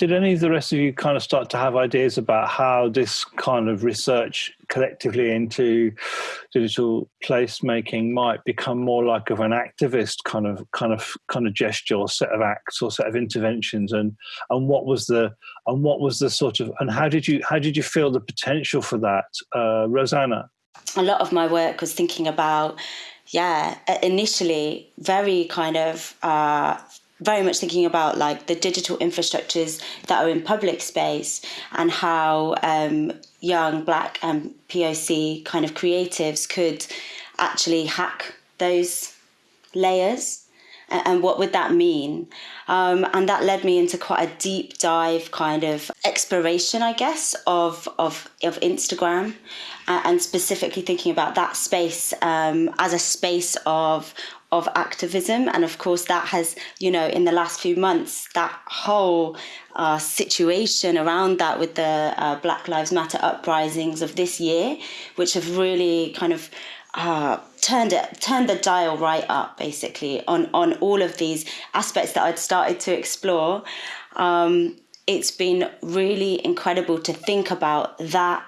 did any of the rest of you kind of start to have ideas about how this kind of research collectively into digital placemaking might become more like of an activist kind of kind of kind of gesture or set of acts or set of interventions? And and what was the and what was the sort of and how did you how did you feel the potential for that? Uh, rosanna. A lot of my work was thinking about yeah initially very kind of uh, very much thinking about like the digital infrastructures that are in public space and how um, young black and poc kind of creatives could actually hack those layers and what would that mean? Um, and that led me into quite a deep dive kind of exploration i guess of of, of instagram and specifically thinking about that space um, as a space of of activism. And of course that has you know in the last few months that whole uh, situation around that with the uh, black lives matter uprisings of this year which have really kind of uh, turned it turned the dial right up basically on on all of these aspects that I'd started to explore um, it's been really incredible to think about that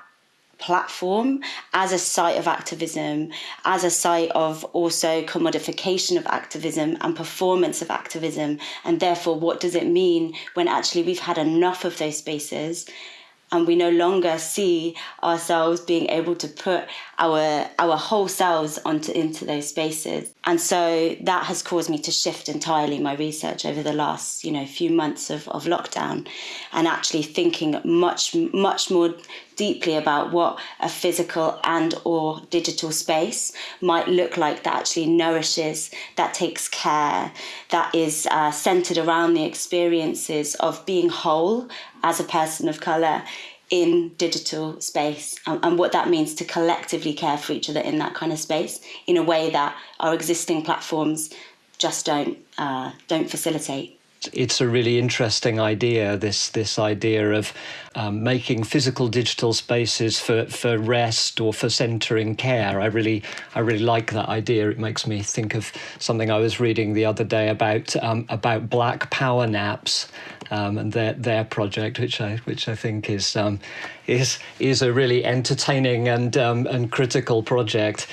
platform as a site of activism, as a site of also commodification of activism and performance of activism. And therefore, what does it mean when actually we've had enough of those spaces? And we no longer see ourselves being able to put our our whole selves onto into those spaces. And so that has caused me to shift entirely my research over the last you know few months of, of lockdown and actually thinking much much more deeply about what a physical and or digital space might look like that actually nourishes that takes care that is uh, centered around the experiences of being whole as a person of color in digital space and, and, what that means to collectively care for each other in that kind of space in a way that our existing platforms just don't uh, don't facilitate it's a really interesting idea. This this idea of um, making physical digital spaces for, for rest or for centering care. I really I really like that idea. It makes me think of something I was reading the other day about um, about black power naps um, and their their project, which I which I think is um, is is a really entertaining and um, and critical project.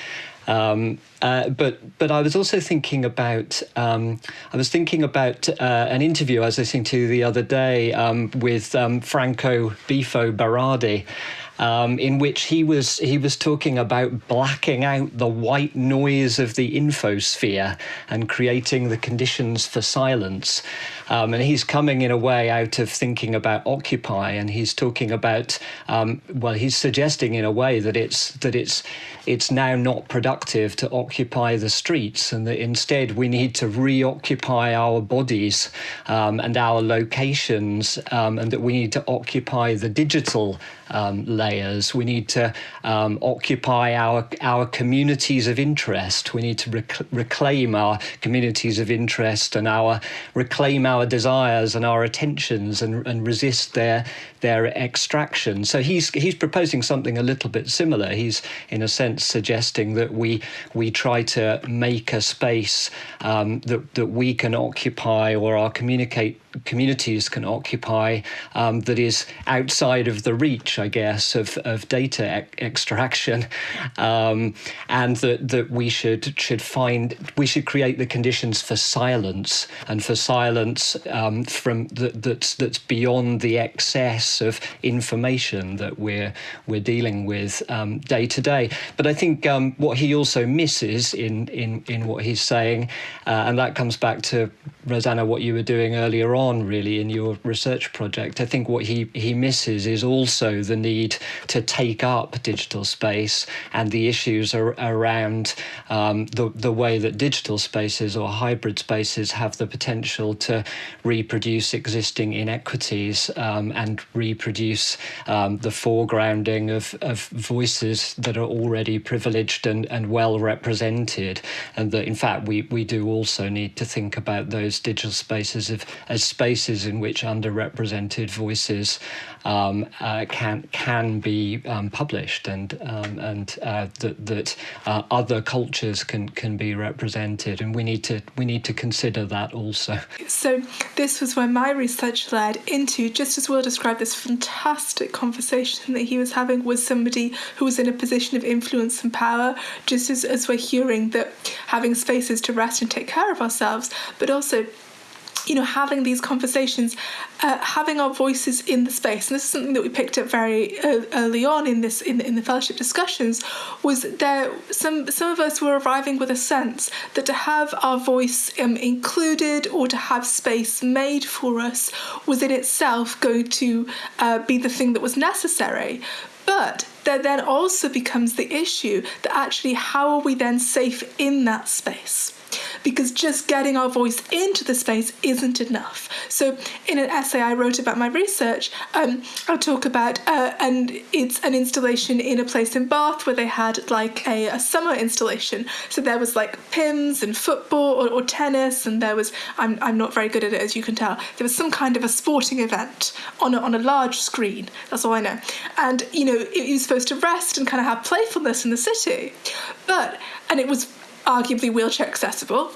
Um, uh, but but I was also thinking about um, I was thinking about uh, an interview I was listening to the other day um, with um, Franco Bifo Berardi, um, in which he was he was talking about blacking out the white noise of the infosphere and creating the conditions for silence. Um, and he's coming in a way out of thinking about Occupy, and he's talking about um, well, he's suggesting in a way that it's that it's it's now not productive to occupy the streets, and that instead we need to reoccupy our bodies um, and our locations, um, and that we need to occupy the digital um, layers. We need to um, occupy our our communities of interest. We need to rec- reclaim our communities of interest and our reclaim our desires and our attentions and, and resist their their extraction. So he's he's proposing something a little bit similar. He's in a sense suggesting that we we try to make a space um, that that we can occupy or communicate communities can occupy um, that is outside of the reach, I guess, of, of data e- extraction, um, and that that we should should find we should create the conditions for silence and for silence um, from that that's that's beyond the excess of information that we're we're dealing with um, day to day. But I think um, what he also misses in in in what he's saying, uh, and that comes back to Rosanna, what you were doing earlier on, really, in your research project. I think what he, he misses is also the need to take up digital space and the issues are around um, the, the way that digital spaces or hybrid spaces have the potential to reproduce existing inequities um, and reproduce um, the foregrounding of, of voices that are already privileged and, and well represented. And that, in fact, we, we do also need to think about those digital spaces of, as spaces in which underrepresented voices um, uh, can can be um, published and um, and uh, that that uh, other cultures can can be represented, and we need to we need to consider that also. So this was where my research led into just as Will described this fantastic conversation that he was having with somebody who was in a position of influence and power, just as, as we're hearing that having spaces to rest and take care of ourselves, but also you know, having these conversations, uh, having our voices in the space, and this is something that we picked up very early on in this in, in the fellowship discussions, was there some some of us were arriving with a sense that to have our voice um, included or to have space made for us was in itself going to uh, be the thing that was necessary. But there then also becomes the issue that actually how are we then safe in that space? Because just getting our voice into the space isn't enough. So, in an essay I wrote about my research, um, I talk about, uh, and it's an installation in a place in Bath where they had like a, a summer installation. So there was like Pimm's and football or, or, tennis, and there was, I'm, I'm not very good at it as you can tell, there was some kind of a sporting event on a, on a large screen. That's all I know. And, you know, it, it was supposed to rest and kind of have playfulness in the city. But, and it was arguably wheelchair accessible.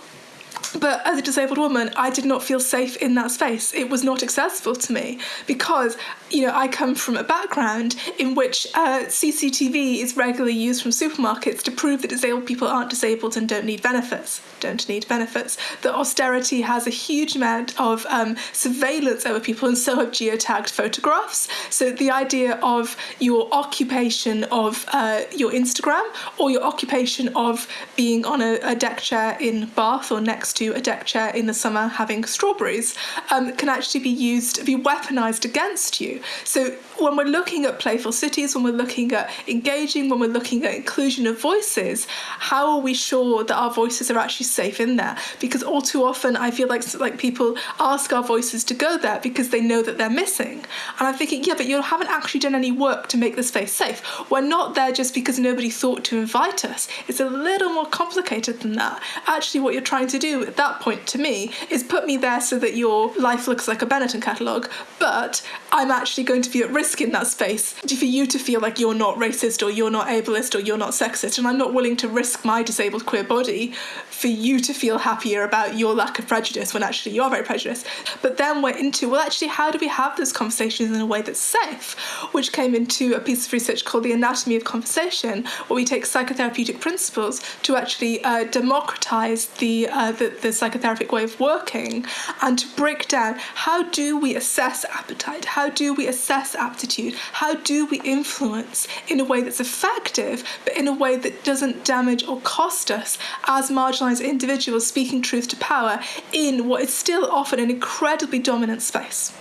But as a disabled woman, I did not feel safe in that space. It was not accessible to me because, you know, I come from a background in which uh, CCTV is regularly used from supermarkets to prove that disabled people aren't disabled and don't need benefits. Don't need benefits. That austerity has a huge amount of um, surveillance over people, and so have geotagged photographs. So the idea of your occupation of uh, your Instagram or your occupation of being on a, a deck chair in Bath or next to a deck chair in the summer having strawberries um, can actually be used, be weaponized against you. So when we're looking at playful cities, when we're looking at engaging, when we're looking at inclusion of voices, how are we sure that our voices are actually safe in there? Because all too often I feel like like people ask our voices to go there because they know that they're missing. And I'm thinking, yeah, but you haven't actually done any work to make the space safe. We're not there just because nobody thought to invite us. It's a little more complicated than that. Actually, what you're trying to do at that point to me is put me there so that your life looks like a Benetton catalogue, but I'm actually going to be at risk in that space for you to feel like you're not racist or you're not ableist or you're not sexist. And I'm not willing to risk my disabled queer body for you to feel happier about your lack of prejudice when actually you're very prejudiced. But then we're into, well, actually, how do we have those conversations in a way that's safe? Which came into a piece of research called The Anatomy of Conversation, where we take psychotherapeutic principles to actually uh, democratize the, uh, the, the psychotherapeutic way of working and to break down how do we assess appetite? How do we assess aptitude? How do we influence in a way that's effective, but in a way that doesn't damage or cost us as marginalized individuals speaking truth to power in what is still often an incredibly dominant space.